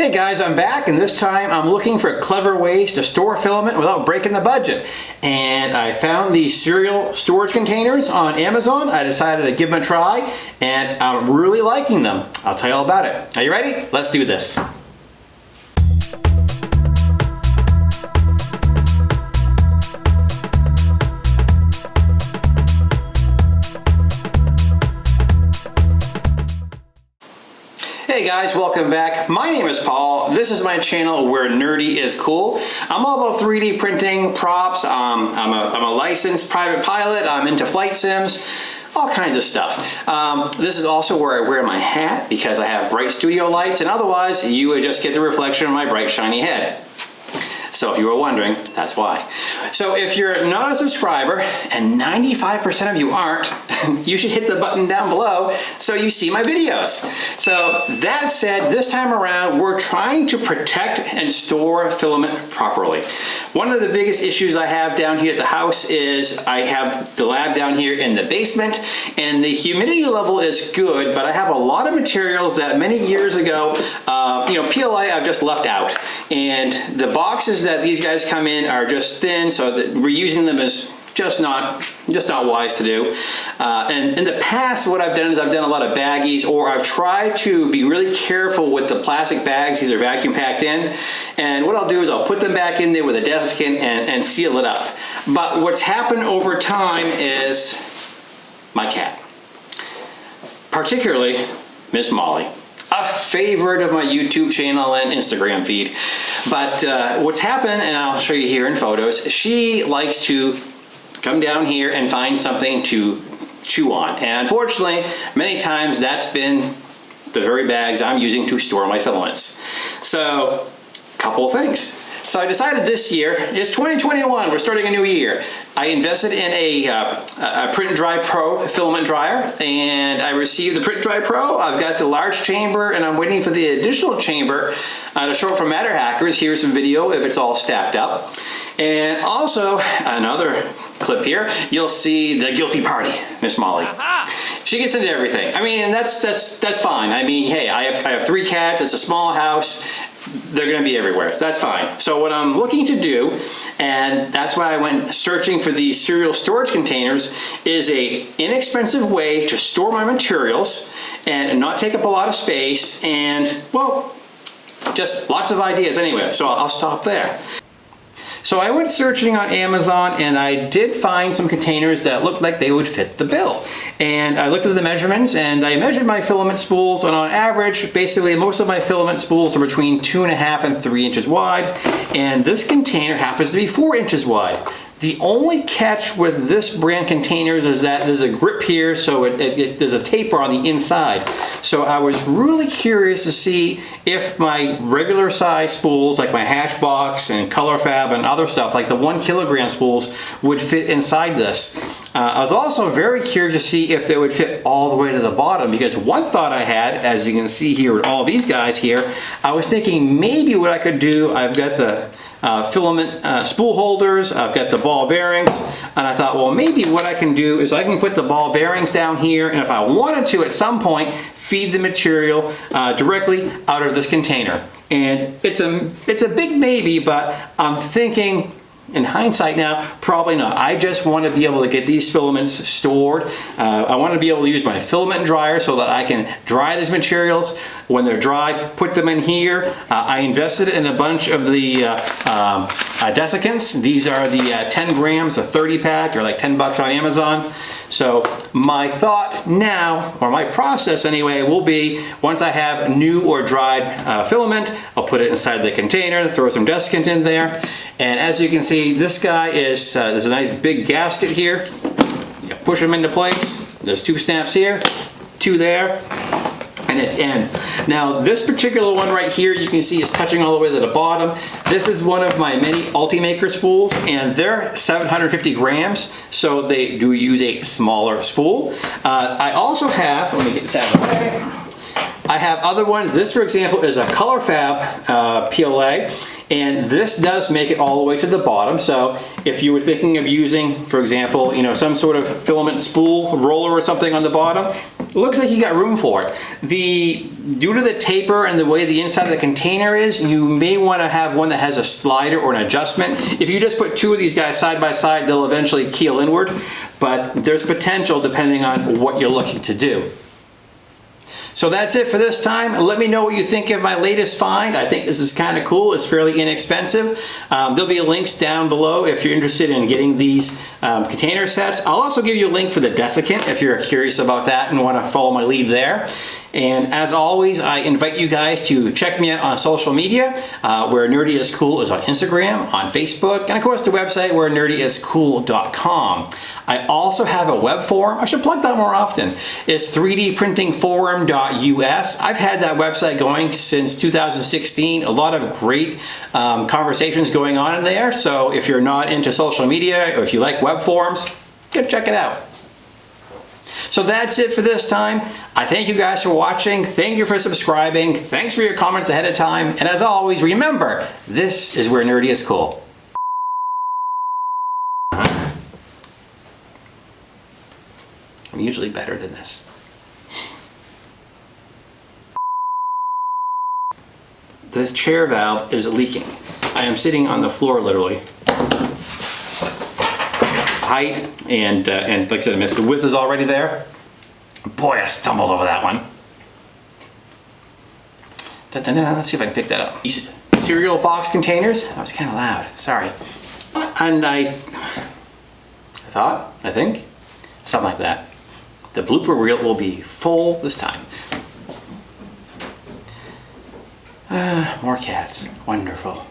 Hey guys, I'm back and this time I'm looking for clever ways to store filament without breaking the budget. And I found these cereal storage containers on Amazon. I decided to give them a try and I'm really liking them. I'll tell you all about it. Are you ready? Let's do this. Hey guys, welcome back. My name is Paul. This is my channel where nerdy is cool. I'm all about 3D printing, props. Um, I'm, a, I'm a licensed private pilot. I'm into flight sims all kinds of stuff. Um, this is also where I wear my hat because I have bright studio lights and otherwise you would just get the reflection of my bright shiny head. So if you were wondering, that's why. So if you're not a subscriber, and 95% of you aren't, you should hit the button down below so you see my videos. So that said, this time around, we're trying to protect and store filament properly. One of the biggest issues I have down here at the house is I have the lab down here in the basement and the humidity level is good, but I have a lot of materials that many years ago, uh, you know, PLA I've just left out. And the boxes that these guys come in are just thin, so that reusing them is just not just not wise to do. Uh, and in the past, what I've done is I've done a lot of baggies, or I've tried to be really careful with the plastic bags. These are vacuum packed in. And what I'll do is I'll put them back in there with a desiccant and, and seal it up. But what's happened over time is my cat, particularly Miss Molly a favorite of my YouTube channel and Instagram feed. But uh, what's happened, and I'll show you here in photos, she likes to come down here and find something to chew on. And unfortunately, many times that's been the very bags I'm using to store my filaments. So, a couple of things. So I decided this year, it's 2021, we're starting a new year. I invested in a, uh, a Print Dry Pro filament dryer and I received the Print and Dry Pro. I've got the large chamber and I'm waiting for the additional chamber uh, to show up from MatterHackers. Here's some video if it's all stacked up. And also, another clip here, you'll see the guilty party, Miss Molly. She gets into everything. I mean, that's that's that's fine. I mean, hey, I have I have three cats. It's a small house they're going to be everywhere. That's fine. So what I'm looking to do, and that's why I went searching for these cereal storage containers, is a inexpensive way to store my materials and not take up a lot of space and, well, just lots of ideas anyway. So I'll stop there. So I went searching on Amazon and I did find some containers that looked like they would fit the bill. And I looked at the measurements and I measured my filament spools and on average, basically most of my filament spools are between two and a half and three inches wide. And this container happens to be four inches wide. The only catch with this brand containers is that there's a grip here, so it, it, it, there's a taper on the inside. So I was really curious to see if my regular size spools, like my Hatchbox and ColorFabb and other stuff, like the one kilogram spools, would fit inside this. Uh, I was also very curious to see if they would fit all the way to the bottom, because one thought I had, as you can see here with all these guys here, I was thinking maybe what I could do, I've got the uh, filament uh, spool holders, I've got the ball bearings, and I thought, well, maybe what I can do is I can put the ball bearings down here, and if I wanted to at some point, feed the material uh, directly out of this container. And it's a, it's a big maybe, but I'm thinking in hindsight now, probably not. I just want to be able to get these filaments stored. Uh, I want to be able to use my filament dryer so that I can dry these materials. When they're dry, put them in here. Uh, I invested in a bunch of the uh, um, uh, desiccants. These are the uh, 10 grams, a 30 pack, or like 10 bucks on Amazon. So my thought now, or my process anyway, will be once I have new or dried uh, filament, I'll put it inside the container, throw some desiccant in there. And as you can see, this guy is, uh, there's a nice big gasket here. You push them into place. There's two snaps here, two there, and it's in. Now this particular one right here you can see is touching all the way to the bottom. This is one of my mini Ultimaker spools and they're 750 grams so they do use a smaller spool. Uh, I also have, let me get this out of the way. I have other ones. This, for example, is a ColorFabb uh, PLA, and this does make it all the way to the bottom. So if you were thinking of using, for example, you know, some sort of filament spool roller or something on the bottom, looks like you got room for it. The Due to the taper and the way the inside of the container is, you may want to have one that has a slider or an adjustment. If you just put two of these guys side by side, they'll eventually keel inward, but there's potential depending on what you're looking to do. So that's it for this time. Let me know what you think of my latest find. I think this is kind of cool. It's fairly inexpensive. Um, there'll be links down below if you're interested in getting these um, container sets. I'll also give you a link for the desiccant if you're curious about that and want to follow my lead there. And as always, I invite you guys to check me out on social media, uh, where Nerdy is Cool is on Instagram, on Facebook, and of course the website where nerdyiscool.com. I also have a web forum. I should plug that more often. It's 3dprintingforum.us. I've had that website going since 2016. A lot of great um, conversations going on in there. So if you're not into social media or if you like web forums, go check it out. So that's it for this time. I thank you guys for watching. Thank you for subscribing. Thanks for your comments ahead of time. And as always, remember, this is where nerdy is cool. I'm usually better than this. This chair valve is leaking. I am sitting on the floor literally. Height and, uh, and like I said, the width is already there. Boy, I stumbled over that one. Da -da -da. Let's see if I can pick that up. These cereal box containers. That was kind of loud. Sorry. And I, I thought, I think, something like that. The blooper reel will be full this time. Ah, more cats. Wonderful.